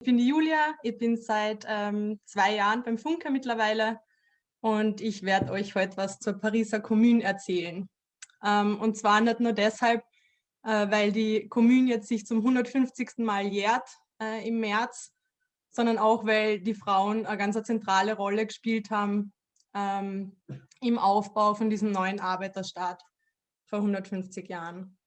Ich bin die Julia, ich bin seit ähm, zwei Jahren beim Funker mittlerweile und ich werde euch heute was zur Pariser Kommune erzählen. Ähm, und zwar nicht nur deshalb, äh, weil die Kommune jetzt sich zum 150. Mal jährt äh, im März, sondern auch, weil die Frauen eine ganz zentrale Rolle gespielt haben ähm, im Aufbau von diesem neuen Arbeiterstaat vor 150 Jahren.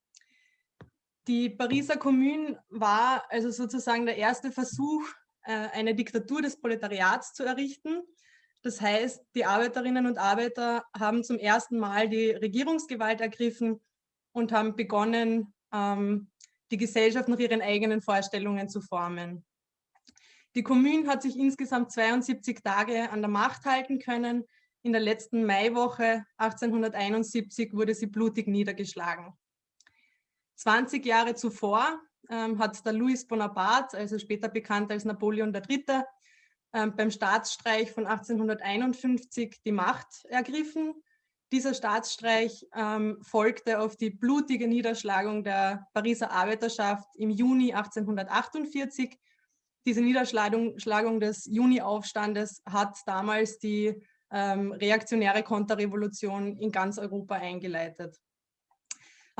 Die Pariser Kommune war also sozusagen der erste Versuch, äh, eine Diktatur des Proletariats zu errichten. Das heißt, die Arbeiterinnen und Arbeiter haben zum ersten Mal die Regierungsgewalt ergriffen und haben begonnen, ähm, die Gesellschaft nach ihren eigenen Vorstellungen zu formen. Die Kommune hat sich insgesamt 72 Tage an der Macht halten können. In der letzten Maiwoche 1871 wurde sie blutig niedergeschlagen. 20 Jahre zuvor ähm, hat der Louis Bonaparte, also später bekannt als Napoleon III., ähm, beim Staatsstreich von 1851 die Macht ergriffen. Dieser Staatsstreich ähm, folgte auf die blutige Niederschlagung der Pariser Arbeiterschaft im Juni 1848. Diese Niederschlagung des Juni-Aufstandes hat damals die ähm, reaktionäre Konterrevolution in ganz Europa eingeleitet.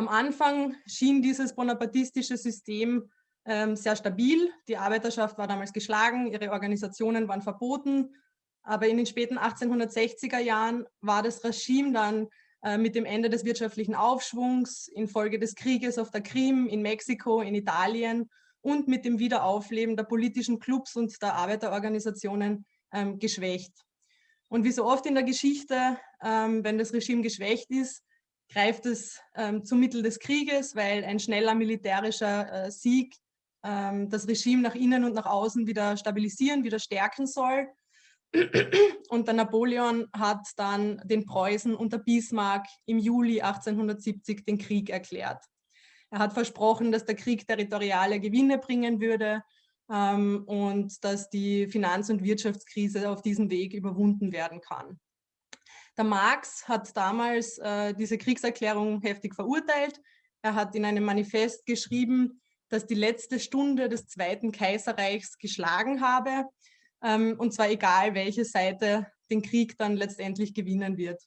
Am Anfang schien dieses bonapartistische System ähm, sehr stabil. Die Arbeiterschaft war damals geschlagen, ihre Organisationen waren verboten. Aber in den späten 1860er Jahren war das Regime dann äh, mit dem Ende des wirtschaftlichen Aufschwungs, infolge des Krieges auf der Krim, in Mexiko, in Italien und mit dem Wiederaufleben der politischen Clubs und der Arbeiterorganisationen ähm, geschwächt. Und wie so oft in der Geschichte, ähm, wenn das Regime geschwächt ist, greift es ähm, zum Mittel des Krieges, weil ein schneller militärischer äh, Sieg ähm, das Regime nach innen und nach außen wieder stabilisieren, wieder stärken soll. Und der Napoleon hat dann den Preußen unter Bismarck im Juli 1870 den Krieg erklärt. Er hat versprochen, dass der Krieg territoriale Gewinne bringen würde ähm, und dass die Finanz- und Wirtschaftskrise auf diesem Weg überwunden werden kann. Der Marx hat damals äh, diese Kriegserklärung heftig verurteilt. Er hat in einem Manifest geschrieben, dass die letzte Stunde des Zweiten Kaiserreichs geschlagen habe, ähm, und zwar egal, welche Seite den Krieg dann letztendlich gewinnen wird.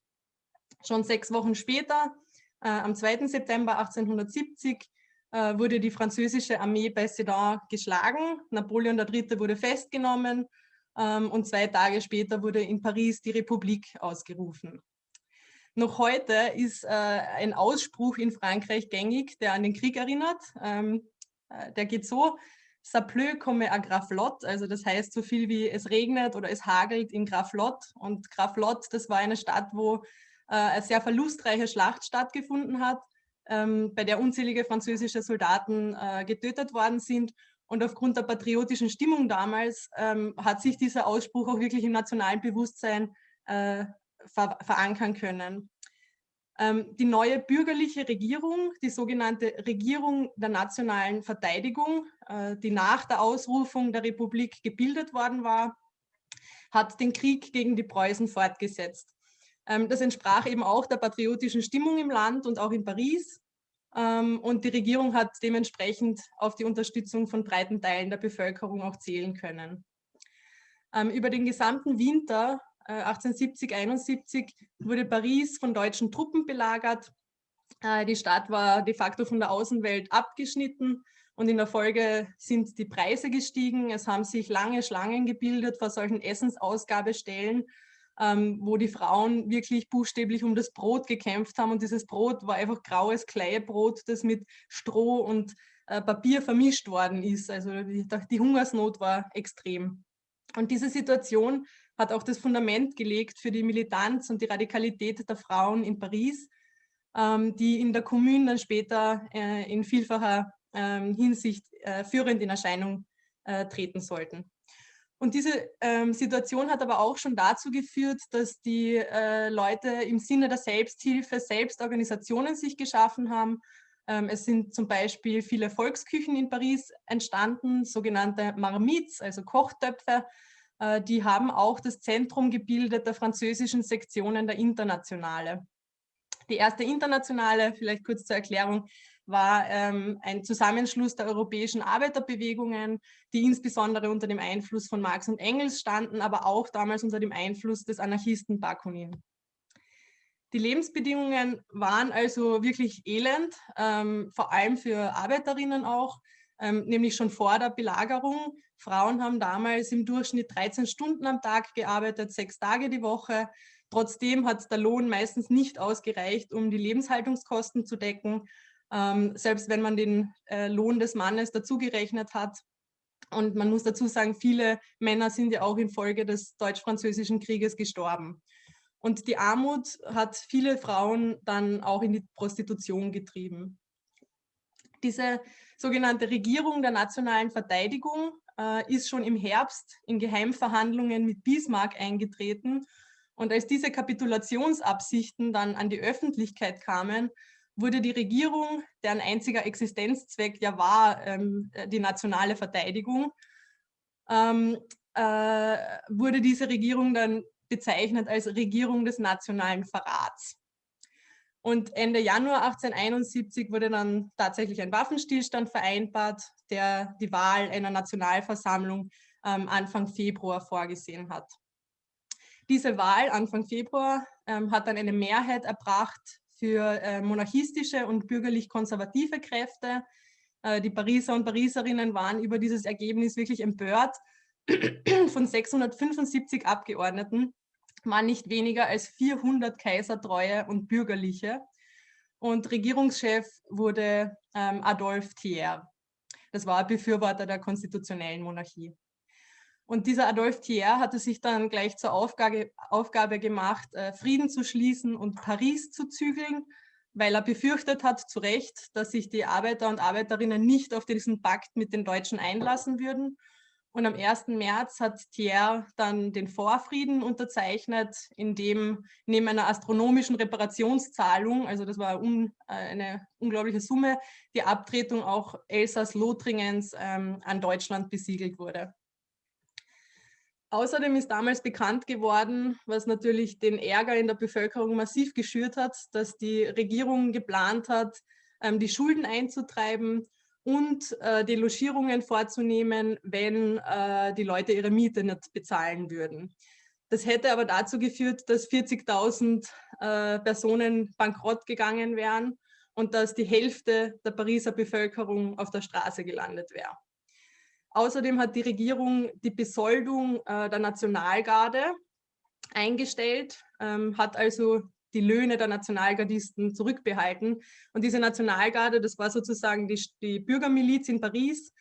Schon sechs Wochen später, äh, am 2. September 1870, äh, wurde die französische Armee bei Sedan geschlagen. Napoleon III. wurde festgenommen und zwei Tage später wurde in Paris die Republik ausgerufen. Noch heute ist äh, ein Ausspruch in Frankreich gängig, der an den Krieg erinnert. Ähm, äh, der geht so, Ça pleut comme à Graflot, also das heißt so viel wie es regnet oder es hagelt in Graflot. Und Graflot, das war eine Stadt, wo äh, eine sehr verlustreiche Schlacht stattgefunden hat, ähm, bei der unzählige französische Soldaten getötet worden sind. Und aufgrund der patriotischen Stimmung damals ähm, hat sich dieser Ausspruch auch wirklich im nationalen Bewusstsein äh, ver verankern können. Ähm, die neue bürgerliche Regierung, die sogenannte Regierung der nationalen Verteidigung, äh, die nach der Ausrufung der Republik gebildet worden war, hat den Krieg gegen die Preußen fortgesetzt. Ähm, das entsprach eben auch der patriotischen Stimmung im Land und auch in Paris. Ähm, und die Regierung hat dementsprechend auf die Unterstützung von breiten Teilen der Bevölkerung auch zählen können. Ähm, über den gesamten Winter 1870-71 äh, wurde Paris von deutschen Truppen belagert. Äh, die Stadt war de facto von der Außenwelt abgeschnitten und in der Folge sind die Preise gestiegen. Es haben sich lange Schlangen gebildet vor solchen Essensausgabestellen ähm, wo die Frauen wirklich buchstäblich um das Brot gekämpft haben. Und dieses Brot war einfach graues Kleibrot, das mit Stroh und äh, Papier vermischt worden ist. Also die, die Hungersnot war extrem. Und diese Situation hat auch das Fundament gelegt für die Militanz und die Radikalität der Frauen in Paris, ähm, die in der Kommune dann später äh, in vielfacher ähm, Hinsicht äh, führend in Erscheinung äh, treten sollten. Und diese ähm, Situation hat aber auch schon dazu geführt, dass die äh, Leute im Sinne der Selbsthilfe selbst Organisationen sich geschaffen haben. Ähm, es sind zum Beispiel viele Volksküchen in Paris entstanden, sogenannte Marmites, also Kochtöpfe. Äh, die haben auch das Zentrum gebildet der französischen Sektionen der Internationale. Die erste Internationale, vielleicht kurz zur Erklärung, war ähm, ein Zusammenschluss der europäischen Arbeiterbewegungen, die insbesondere unter dem Einfluss von Marx und Engels standen, aber auch damals unter dem Einfluss des Anarchisten Bakunin. Die Lebensbedingungen waren also wirklich elend, ähm, vor allem für Arbeiterinnen auch, ähm, nämlich schon vor der Belagerung. Frauen haben damals im Durchschnitt 13 Stunden am Tag gearbeitet, sechs Tage die Woche. Trotzdem hat der Lohn meistens nicht ausgereicht, um die Lebenshaltungskosten zu decken, ähm, selbst wenn man den äh, Lohn des Mannes dazugerechnet hat. Und man muss dazu sagen, viele Männer sind ja auch infolge des deutsch-französischen Krieges gestorben. Und die Armut hat viele Frauen dann auch in die Prostitution getrieben. Diese sogenannte Regierung der nationalen Verteidigung äh, ist schon im Herbst in Geheimverhandlungen mit Bismarck eingetreten. Und als diese Kapitulationsabsichten dann an die Öffentlichkeit kamen, wurde die Regierung, deren einziger Existenzzweck ja war ähm, die nationale Verteidigung, ähm, äh, wurde diese Regierung dann bezeichnet als Regierung des nationalen Verrats. Und Ende Januar 1871 wurde dann tatsächlich ein Waffenstillstand vereinbart, der die Wahl einer Nationalversammlung ähm, Anfang Februar vorgesehen hat. Diese Wahl Anfang Februar ähm, hat dann eine Mehrheit erbracht für äh, monarchistische und bürgerlich-konservative Kräfte. Äh, die Pariser und Pariserinnen waren über dieses Ergebnis wirklich empört. Von 675 Abgeordneten waren nicht weniger als 400 Kaisertreue und Bürgerliche. Und Regierungschef wurde ähm, Adolphe Thiers. Das war Befürworter der konstitutionellen Monarchie. Und dieser Adolphe Thiers hatte sich dann gleich zur Aufgabe, Aufgabe gemacht, äh, Frieden zu schließen und Paris zu zügeln, weil er befürchtet hat, zu Recht, dass sich die Arbeiter und Arbeiterinnen nicht auf diesen Pakt mit den Deutschen einlassen würden und am 1. März hat Thiers dann den Vorfrieden unterzeichnet, in dem neben einer astronomischen Reparationszahlung, also das war un, äh, eine unglaubliche Summe, die Abtretung auch Elsass-Lothringens ähm, an Deutschland besiegelt wurde. Außerdem ist damals bekannt geworden, was natürlich den Ärger in der Bevölkerung massiv geschürt hat, dass die Regierung geplant hat, ähm, die Schulden einzutreiben und äh, die Logierungen vorzunehmen, wenn äh, die Leute ihre Miete nicht bezahlen würden. Das hätte aber dazu geführt, dass 40.000 äh, Personen bankrott gegangen wären und dass die Hälfte der Pariser Bevölkerung auf der Straße gelandet wäre. Außerdem hat die Regierung die Besoldung äh, der Nationalgarde eingestellt, ähm, hat also die Löhne der Nationalgardisten zurückbehalten. Und diese Nationalgarde, das war sozusagen die, die Bürgermiliz in Paris,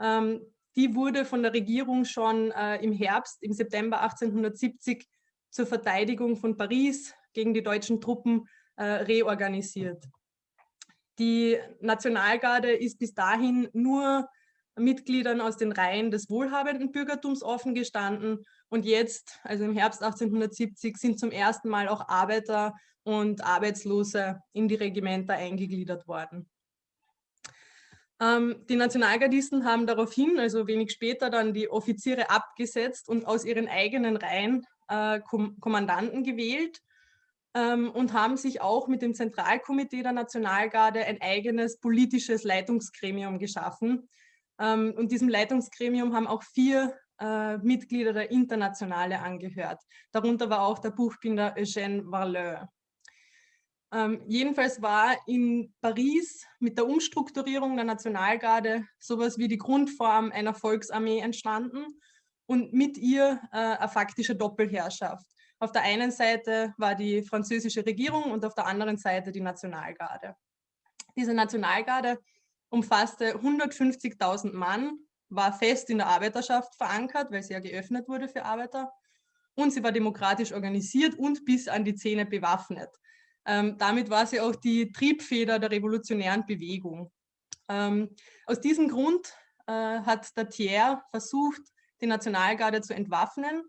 ähm, die wurde von der Regierung schon äh, im Herbst, im September 1870 zur Verteidigung von Paris gegen die deutschen Truppen äh, reorganisiert. Die Nationalgarde ist bis dahin nur Mitgliedern aus den Reihen des wohlhabenden Bürgertums offen gestanden. Und jetzt, also im Herbst 1870, sind zum ersten Mal auch Arbeiter und Arbeitslose in die Regimenter eingegliedert worden. Ähm, die Nationalgardisten haben daraufhin, also wenig später, dann die Offiziere abgesetzt und aus ihren eigenen Reihen äh, Kom Kommandanten gewählt ähm, und haben sich auch mit dem Zentralkomitee der Nationalgarde ein eigenes politisches Leitungsgremium geschaffen, und diesem Leitungsgremium haben auch vier äh, Mitglieder der Internationale angehört. Darunter war auch der Buchbinder Eugène Varleux. Ähm, jedenfalls war in Paris mit der Umstrukturierung der Nationalgarde sowas wie die Grundform einer Volksarmee entstanden und mit ihr äh, eine faktische Doppelherrschaft. Auf der einen Seite war die französische Regierung und auf der anderen Seite die Nationalgarde. Diese Nationalgarde umfasste 150.000 Mann, war fest in der Arbeiterschaft verankert, weil sie ja geöffnet wurde für Arbeiter. Und sie war demokratisch organisiert und bis an die Zähne bewaffnet. Ähm, damit war sie auch die Triebfeder der revolutionären Bewegung. Ähm, aus diesem Grund äh, hat der Thiers versucht, die Nationalgarde zu entwaffnen.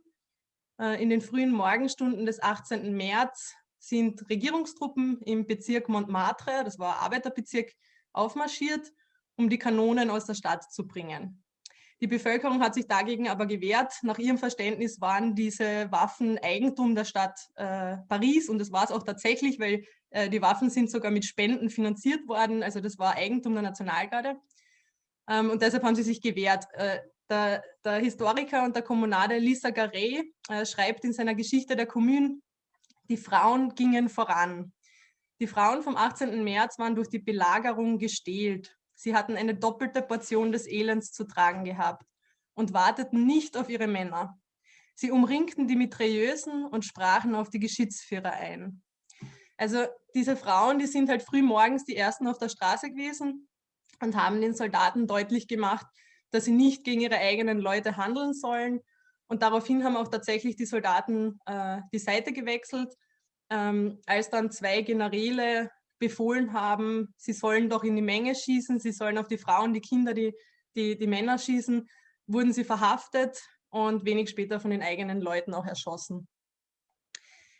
Äh, in den frühen Morgenstunden des 18. März sind Regierungstruppen im Bezirk Montmartre, das war Arbeiterbezirk, aufmarschiert, um die Kanonen aus der Stadt zu bringen. Die Bevölkerung hat sich dagegen aber gewehrt. Nach ihrem Verständnis waren diese Waffen Eigentum der Stadt äh, Paris und das war es auch tatsächlich, weil Äh, die Waffen sind sogar mit Spenden finanziert worden, also das war Eigentum der Nationalgarde. Ähm, und deshalb haben sie sich gewehrt. Äh, der, der, Historiker und der Kommunade Lisa Garay äh, schreibt in seiner Geschichte der Kommune, die Frauen gingen voran. Die Frauen vom 18. März waren durch die Belagerung gestählt. Sie hatten eine doppelte Portion des Elends zu tragen gehabt und warteten nicht auf ihre Männer. Sie umringten die Mitrailleusen und sprachen auf die Geschützführer ein. Also diese Frauen, die sind halt früh morgens die ersten auf der Straße gewesen und haben den Soldaten deutlich gemacht, dass sie nicht gegen ihre eigenen Leute handeln sollen. Und daraufhin haben auch tatsächlich die Soldaten äh, die Seite gewechselt, ähm, als dann zwei Generäle befohlen haben, sie sollen doch in die Menge schießen, sie sollen auf die Frauen, die Kinder, die, die, die Männer schießen, wurden sie verhaftet und wenig später von den eigenen Leuten auch erschossen.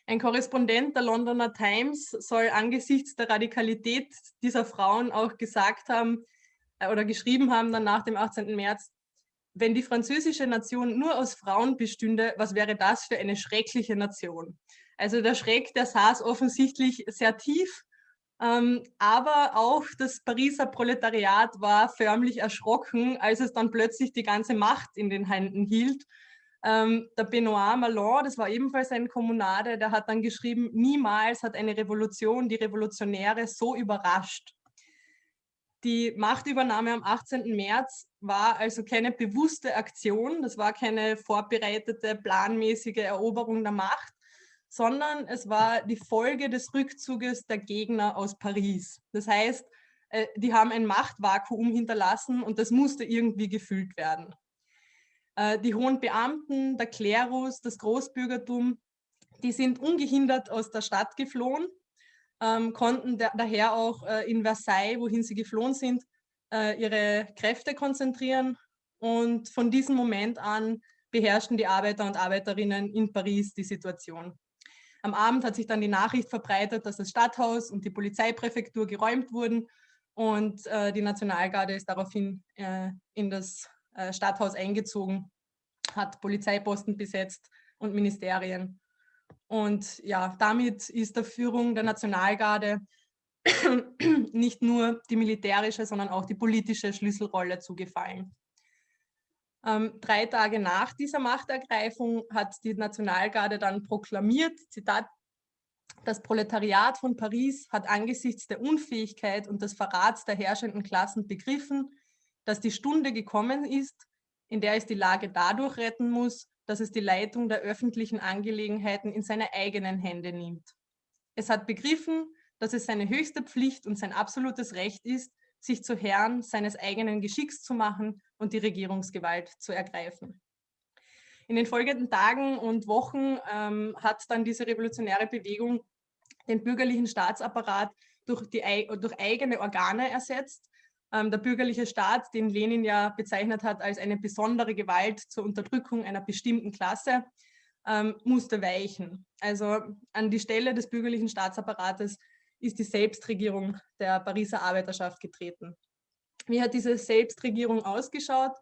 Ein Korrespondent der Londoner Times soll angesichts der Radikalität dieser Frauen auch gesagt haben äh, oder geschrieben haben dann nach dem 18. März, wenn die französische Nation nur aus Frauen bestünde, was wäre das für eine schreckliche Nation? Also der Schreck, der saß offensichtlich sehr tief ähm, aber auch das Pariser Proletariat war förmlich erschrocken, als es dann plötzlich die ganze Macht in den Händen hielt. Ähm, der Benoit Malon, das war ebenfalls ein Kommunade, der hat dann geschrieben, niemals hat eine Revolution die Revolutionäre so überrascht. Die Machtübernahme am 18. März war also keine bewusste Aktion, das war keine vorbereitete, planmäßige Eroberung der Macht, sondern es war die Folge des Rückzuges der Gegner aus Paris. Das heißt, äh, die haben ein Machtvakuum hinterlassen und das musste irgendwie gefüllt werden. Äh, die hohen Beamten, der Klerus, das Großbürgertum, die sind ungehindert aus der Stadt geflohen, ähm, konnten daher auch äh, in Versailles, wohin sie geflohen sind, ihre Kräfte konzentrieren und von diesem Moment an beherrschten die Arbeiter und Arbeiterinnen in Paris die Situation. Am Abend hat sich dann die Nachricht verbreitet, dass das Stadthaus und die Polizeipräfektur geräumt wurden und äh, die Nationalgarde ist daraufhin äh, in das äh, Stadthaus eingezogen, hat Polizeiposten besetzt und Ministerien. Und ja, damit ist der Führung der Nationalgarde nicht nur die militärische, sondern auch die politische Schlüsselrolle zugefallen. Ähm, drei Tage nach dieser Machtergreifung hat die Nationalgarde dann proklamiert, Zitat, das Proletariat von Paris hat angesichts der Unfähigkeit und des Verrats der herrschenden Klassen begriffen, dass die Stunde gekommen ist, in der es die Lage dadurch retten muss, dass es die Leitung der öffentlichen Angelegenheiten in seine eigenen Hände nimmt. Es hat begriffen, dass es seine höchste Pflicht und sein absolutes Recht ist, sich zu Herrn seines eigenen Geschicks zu machen und die Regierungsgewalt zu ergreifen. In den folgenden Tagen und Wochen ähm, hat dann diese revolutionäre Bewegung den bürgerlichen Staatsapparat durch, die, durch eigene Organe ersetzt. Ähm, der bürgerliche Staat, den Lenin ja bezeichnet hat als eine besondere Gewalt zur Unterdrückung einer bestimmten Klasse, ähm, musste weichen. Also an die Stelle des bürgerlichen Staatsapparates ist die Selbstregierung der Pariser Arbeiterschaft getreten. Wie hat diese Selbstregierung ausgeschaut?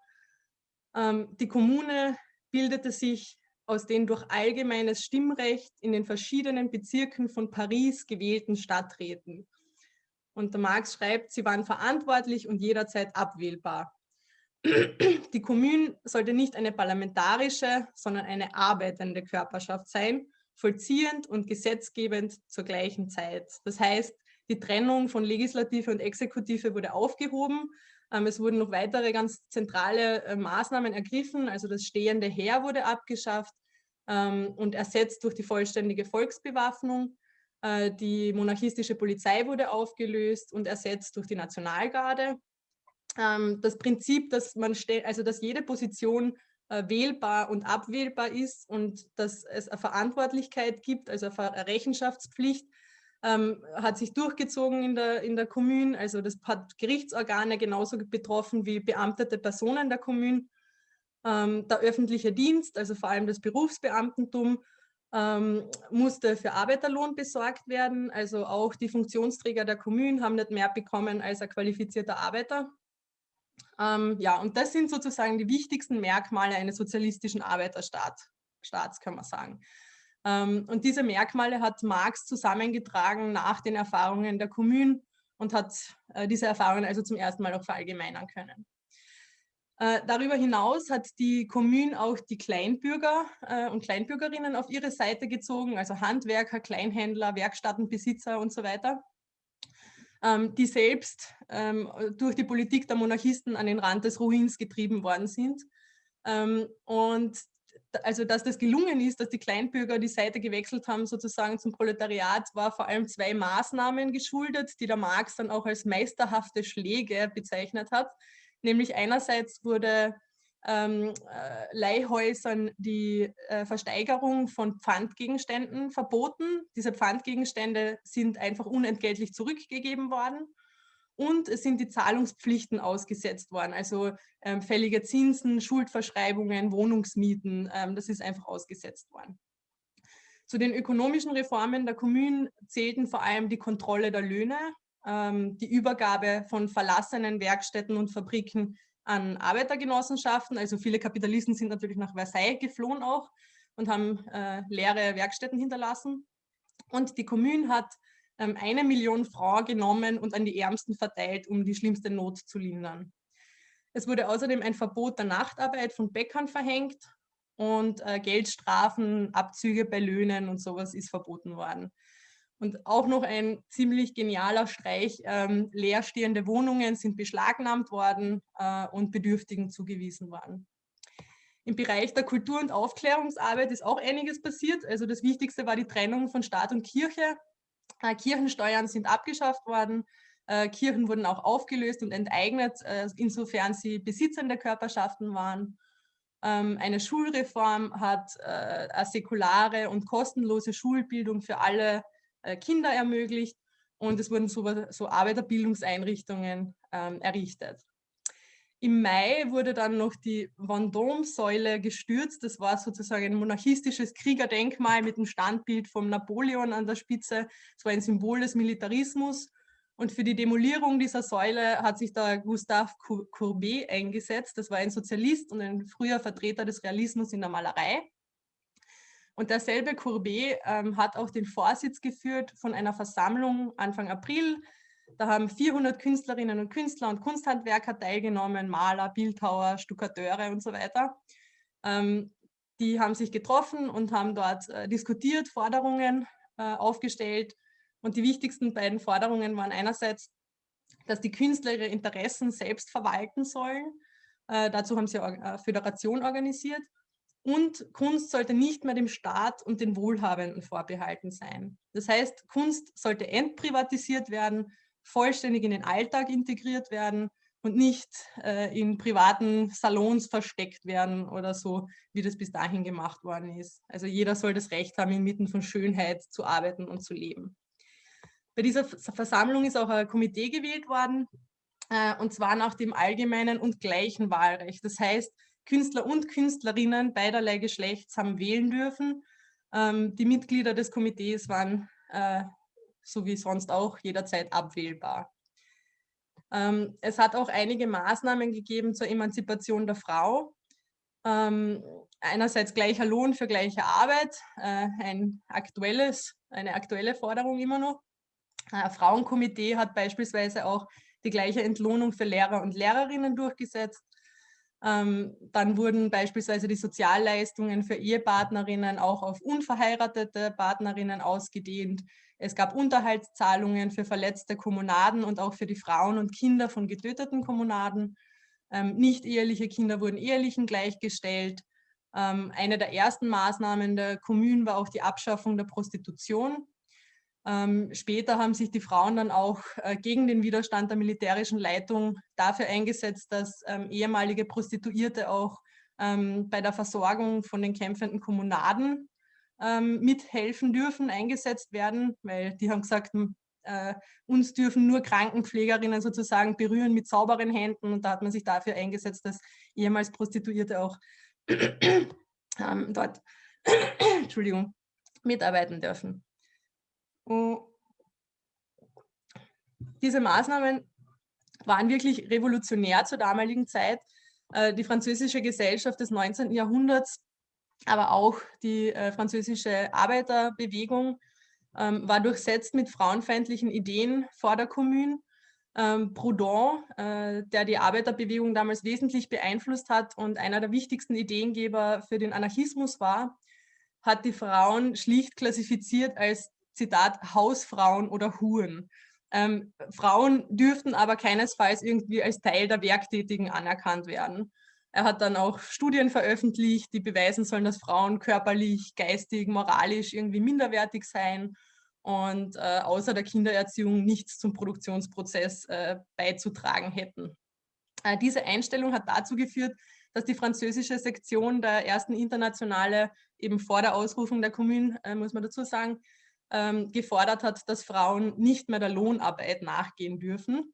Ähm, die Kommune bildete sich aus den durch allgemeines Stimmrecht in den verschiedenen Bezirken von Paris gewählten Stadträten. Und der Marx schreibt, sie waren verantwortlich und jederzeit abwählbar. Die Kommune sollte nicht eine parlamentarische, sondern eine arbeitende Körperschaft sein vollziehend und gesetzgebend zur gleichen Zeit. Das heißt, die Trennung von Legislative und Exekutive wurde aufgehoben. Ähm, es wurden noch weitere ganz zentrale äh, Maßnahmen ergriffen. Also das stehende Heer wurde abgeschafft ähm, und ersetzt durch die vollständige Volksbewaffnung. Äh, die monarchistische Polizei wurde aufgelöst und ersetzt durch die Nationalgarde. Ähm, das Prinzip, dass man also dass jede Position wählbar und abwählbar ist und dass es eine Verantwortlichkeit gibt, also eine Rechenschaftspflicht, ähm, hat sich durchgezogen in der, in der Kommune. Also das hat Gerichtsorgane genauso betroffen wie beamtete Personen der Kommune. Ähm, der öffentliche Dienst, also vor allem das Berufsbeamtentum, ähm, musste für Arbeiterlohn besorgt werden. Also auch die Funktionsträger der Kommune haben nicht mehr bekommen als ein qualifizierter Arbeiter. Ähm, ja, und das sind sozusagen die wichtigsten Merkmale eines sozialistischen Arbeiterstaats, kann man sagen. Ähm, und diese Merkmale hat Marx zusammengetragen nach den Erfahrungen der Kommune und hat äh, diese Erfahrungen also zum ersten Mal auch verallgemeinern können. Äh, darüber hinaus hat die Kommune auch die Kleinbürger äh, und Kleinbürgerinnen auf ihre Seite gezogen, also Handwerker, Kleinhändler, Werkstattenbesitzer und so weiter, die selbst ähm, durch die Politik der Monarchisten an den Rand des Ruins getrieben worden sind. Ähm, und also dass das gelungen ist, dass die Kleinbürger die Seite gewechselt haben, sozusagen zum Proletariat, war vor allem zwei Maßnahmen geschuldet, die der Marx dann auch als meisterhafte Schläge bezeichnet hat. Nämlich einerseits wurde ähm, äh, Leihhäusern die äh, Versteigerung von Pfandgegenständen verboten. Diese Pfandgegenstände sind einfach unentgeltlich zurückgegeben worden und es sind die Zahlungspflichten ausgesetzt worden, also ähm, fällige Zinsen, Schuldverschreibungen, Wohnungsmieten, ähm, das ist einfach ausgesetzt worden. Zu den ökonomischen Reformen der Kommunen zählten vor allem die Kontrolle der Löhne, ähm, die Übergabe von verlassenen Werkstätten und Fabriken an Arbeitergenossenschaften. Also viele Kapitalisten sind natürlich nach Versailles geflohen auch und haben äh, leere Werkstätten hinterlassen. Und die Kommune hat ähm, eine Million Francs genommen und an die Ärmsten verteilt, um die schlimmste Not zu lindern. Es wurde außerdem ein Verbot der Nachtarbeit von Bäckern verhängt und äh, Geldstrafen, Abzüge bei Löhnen und sowas ist verboten worden. Und auch noch ein ziemlich genialer Streich, ähm, leerstehende Wohnungen sind beschlagnahmt worden äh, und Bedürftigen zugewiesen worden. Im Bereich der Kultur- und Aufklärungsarbeit ist auch einiges passiert. Also das Wichtigste war die Trennung von Staat und Kirche. Äh, Kirchensteuern sind abgeschafft worden. Äh, Kirchen wurden auch aufgelöst und enteignet, äh, insofern sie besitzende Körperschaften waren. Ähm, eine Schulreform hat eine säkulare und kostenlose Schulbildung für alle Kinder ermöglicht und es wurden so, so Arbeiterbildungseinrichtungen ähm, errichtet. Im Mai wurde dann noch die Vendôme-Säule gestürzt. Das war sozusagen ein monarchistisches Kriegerdenkmal mit dem Standbild von Napoleon an der Spitze. Es war ein Symbol des Militarismus. Und für die Demolierung dieser Säule hat sich da Gustave Courbet eingesetzt. Das war ein Sozialist und ein früher Vertreter des Realismus in der Malerei. Und derselbe Courbet ähm, hat auch den Vorsitz geführt von einer Versammlung Anfang April da haben 400 Künstlerinnen und Künstler und Kunsthandwerker teilgenommen, Maler, Bildhauer, Stuckateure und so weiter. Ähm, die haben sich getroffen und haben dort äh, diskutiert, Forderungen äh, aufgestellt. Und die wichtigsten beiden Forderungen waren einerseits, dass die Künstler ihre Interessen selbst verwalten sollen. Äh, dazu haben sie eine äh, Föderation organisiert. Und Kunst sollte nicht mehr dem Staat und den Wohlhabenden vorbehalten sein. Das heißt, Kunst sollte entprivatisiert werden vollständig in den Alltag integriert werden und nicht äh, in privaten Salons versteckt werden oder so, wie das bis dahin gemacht worden ist. Also jeder soll das Recht haben, inmitten von Schönheit zu arbeiten und zu leben. Bei dieser Versammlung ist auch ein Komitee gewählt worden, äh, und zwar nach dem allgemeinen und gleichen Wahlrecht. Das heißt, Künstler und Künstlerinnen beiderlei Geschlechts haben wählen dürfen. Ähm, die Mitglieder des Komitees waren äh, so wie sonst auch jederzeit abwählbar. Ähm, es hat auch einige Maßnahmen gegeben zur Emanzipation der Frau. Ähm, einerseits gleicher Lohn für gleiche Arbeit, äh, ein aktuelles, eine aktuelle Forderung immer noch. Ein Frauenkomitee hat beispielsweise auch die gleiche Entlohnung für Lehrer und Lehrerinnen durchgesetzt. Ähm, dann wurden beispielsweise die Sozialleistungen für Ehepartnerinnen auch auf unverheiratete Partnerinnen ausgedehnt. Es gab Unterhaltszahlungen für verletzte Kommunaden und auch für die Frauen und Kinder von getöteten Kommunaden. Ähm, nicht eheliche Kinder wurden ehelichen gleichgestellt. Ähm, eine der ersten Maßnahmen der Kommunen war auch die Abschaffung der Prostitution. Ähm, später haben sich die Frauen dann auch äh, gegen den Widerstand der militärischen Leitung dafür eingesetzt, dass ähm, ehemalige Prostituierte auch ähm, bei der Versorgung von den kämpfenden Kommunaden ähm, mithelfen dürfen, eingesetzt werden, weil die haben gesagt, äh, uns dürfen nur Krankenpflegerinnen sozusagen berühren mit sauberen Händen und da hat man sich dafür eingesetzt, dass ehemals Prostituierte auch ähm, dort Entschuldigung, mitarbeiten dürfen. Und diese Maßnahmen waren wirklich revolutionär zur damaligen Zeit. Äh, die französische Gesellschaft des 19. Jahrhunderts aber auch die äh, französische Arbeiterbewegung ähm, war durchsetzt mit frauenfeindlichen Ideen vor der Kommune. Ähm, Proudhon, äh, der die Arbeiterbewegung damals wesentlich beeinflusst hat und einer der wichtigsten Ideengeber für den Anarchismus war, hat die Frauen schlicht klassifiziert als, Zitat, Hausfrauen oder Huren. Ähm, Frauen dürften aber keinesfalls irgendwie als Teil der Werktätigen anerkannt werden. Er hat dann auch Studien veröffentlicht, die beweisen sollen, dass Frauen körperlich, geistig, moralisch irgendwie minderwertig seien und äh, außer der Kindererziehung nichts zum Produktionsprozess äh, beizutragen hätten. Äh, diese Einstellung hat dazu geführt, dass die französische Sektion der ersten Internationale eben vor der Ausrufung der Kommune, äh, muss man dazu sagen, ähm, gefordert hat, dass Frauen nicht mehr der Lohnarbeit nachgehen dürfen.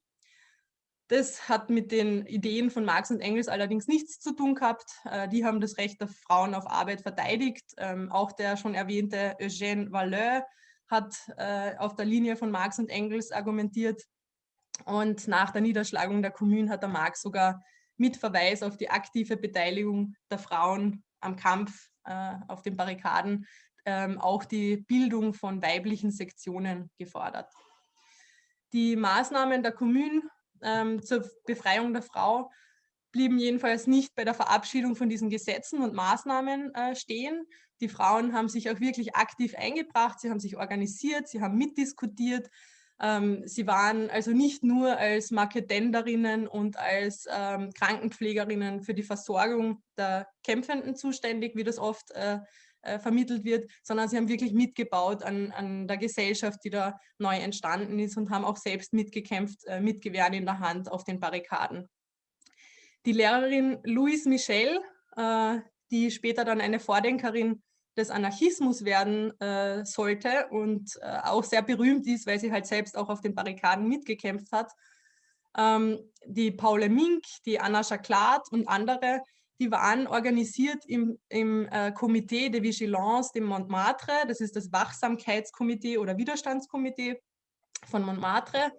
Das hat mit den Ideen von Marx und Engels allerdings nichts zu tun gehabt. Äh, die haben das Recht der Frauen auf Arbeit verteidigt. Ähm, auch der schon erwähnte Eugène Valeur hat äh, auf der Linie von Marx und Engels argumentiert. Und nach der Niederschlagung der Kommune hat der Marx sogar mit Verweis auf die aktive Beteiligung der Frauen am Kampf äh, auf den Barrikaden ähm, auch die Bildung von weiblichen Sektionen gefordert. Die Maßnahmen der Kommune ähm, zur Befreiung der Frau blieben jedenfalls nicht bei der Verabschiedung von diesen Gesetzen und Maßnahmen äh, stehen. Die Frauen haben sich auch wirklich aktiv eingebracht, sie haben sich organisiert, sie haben mitdiskutiert. Ähm, sie waren also nicht nur als Marketenderinnen und als ähm, Krankenpflegerinnen für die Versorgung der Kämpfenden zuständig, wie das oft äh, äh, vermittelt wird, sondern sie haben wirklich mitgebaut an, an der Gesellschaft, die da neu entstanden ist und haben auch selbst mitgekämpft, äh, mit Gewehren in der Hand auf den Barrikaden. Die Lehrerin Louise Michel, äh, die später dann eine Vordenkerin des Anarchismus werden äh, sollte und äh, auch sehr berühmt ist, weil sie halt selbst auch auf den Barrikaden mitgekämpft hat. Ähm, die Paule Mink, die Anna Jacquard und andere, die waren organisiert im, im äh, Comité de Vigilance de Montmartre, das ist das Wachsamkeitskomitee oder Widerstandskomitee von Montmartre.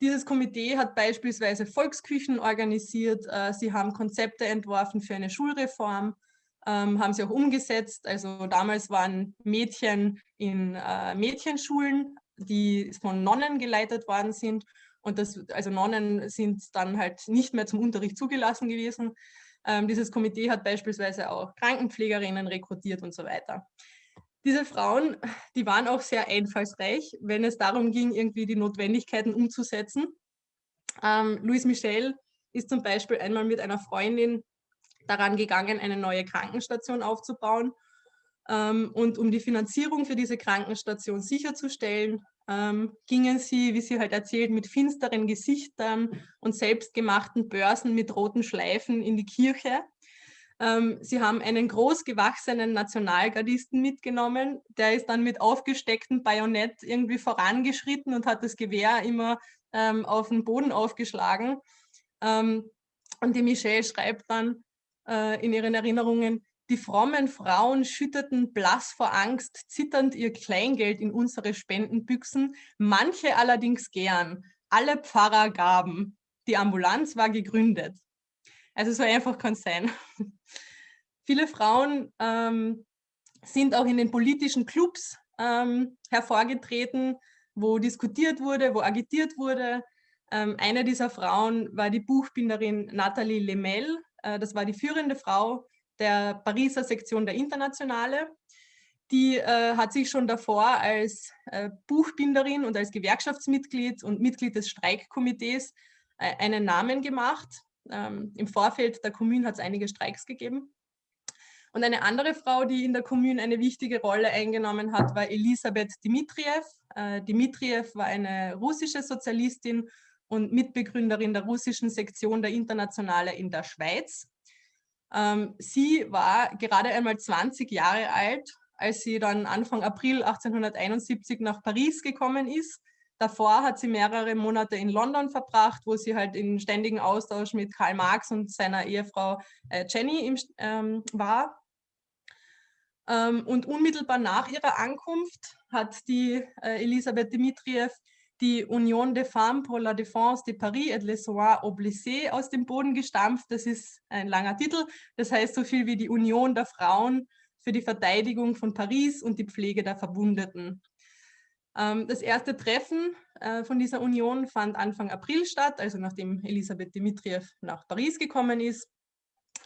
Dieses Komitee hat beispielsweise Volksküchen organisiert, äh, sie haben Konzepte entworfen für eine Schulreform, ähm, haben sie auch umgesetzt. Also damals waren Mädchen in äh, Mädchenschulen, die von Nonnen geleitet worden sind. Und das, also Nonnen sind dann halt nicht mehr zum Unterricht zugelassen gewesen. Ähm, dieses Komitee hat beispielsweise auch Krankenpflegerinnen rekrutiert und so weiter. Diese Frauen, die waren auch sehr einfallsreich, wenn es darum ging, irgendwie die Notwendigkeiten umzusetzen. Ähm, Louise Michel ist zum Beispiel einmal mit einer Freundin daran gegangen, eine neue Krankenstation aufzubauen. Ähm, und um die Finanzierung für diese Krankenstation sicherzustellen, ähm, gingen sie, wie sie halt erzählt, mit finsteren Gesichtern und selbstgemachten Börsen mit roten Schleifen in die Kirche. Ähm, sie haben einen großgewachsenen Nationalgardisten mitgenommen, der ist dann mit aufgestecktem Bajonett irgendwie vorangeschritten und hat das Gewehr immer ähm, auf den Boden aufgeschlagen. Ähm, und die Michelle schreibt dann äh, in ihren Erinnerungen, die frommen Frauen schütteten blass vor Angst, zitternd ihr Kleingeld in unsere Spendenbüchsen, manche allerdings gern. Alle Pfarrer gaben. Die Ambulanz war gegründet. Also so einfach kann es sein. Viele Frauen ähm, sind auch in den politischen Clubs ähm, hervorgetreten, wo diskutiert wurde, wo agitiert wurde. Ähm, eine dieser Frauen war die Buchbinderin Nathalie Lemel. Äh, das war die führende Frau der Pariser Sektion der Internationale. Die äh, hat sich schon davor als äh, Buchbinderin und als Gewerkschaftsmitglied und Mitglied des Streikkomitees äh, einen Namen gemacht. Ähm, Im Vorfeld der Kommune hat es einige Streiks gegeben. Und eine andere Frau, die in der Kommune eine wichtige Rolle eingenommen hat, war Elisabeth Dimitriev. Äh, Dimitriev war eine russische Sozialistin und Mitbegründerin der russischen Sektion der Internationale in der Schweiz. Ähm, sie war gerade einmal 20 Jahre alt, als sie dann Anfang April 1871 nach Paris gekommen ist. Davor hat sie mehrere Monate in London verbracht, wo sie halt in ständigen Austausch mit Karl Marx und seiner Ehefrau äh, Jenny im, ähm, war. Ähm, und unmittelbar nach ihrer Ankunft hat die äh, Elisabeth Dimitriev die Union des Femmes pour la Défense de Paris et les Soins Obligés aus dem Boden gestampft. Das ist ein langer Titel. Das heißt so viel wie die Union der Frauen für die Verteidigung von Paris und die Pflege der Verwundeten. Ähm, das erste Treffen äh, von dieser Union fand Anfang April statt, also nachdem Elisabeth Dimitriev nach Paris gekommen ist.